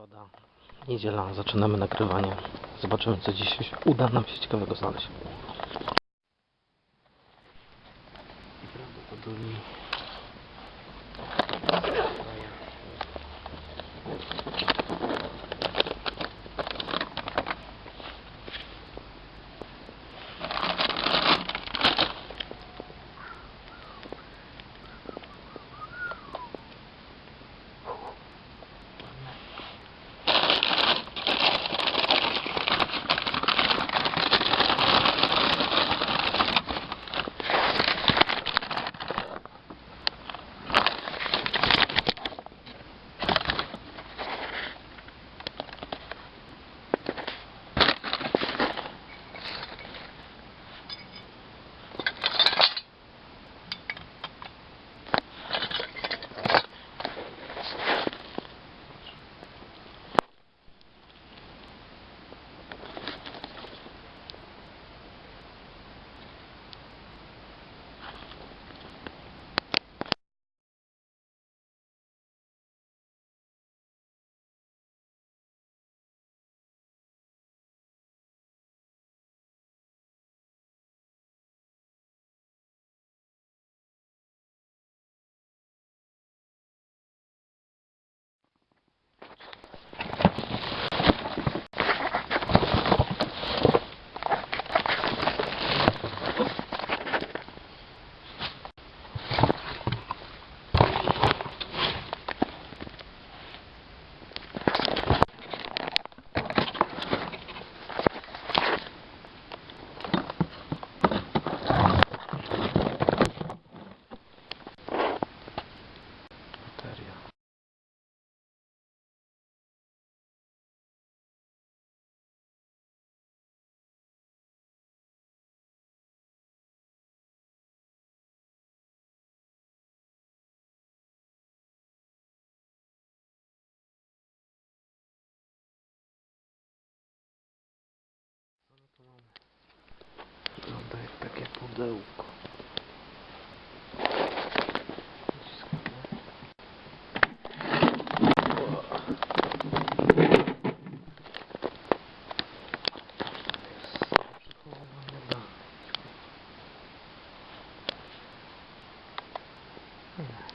Środa, niedziela, zaczynamy nagrywanie. Zobaczymy co dziś uda nam się ciekawego znaleźć. I prawdopodobnie... confusão. Hmm.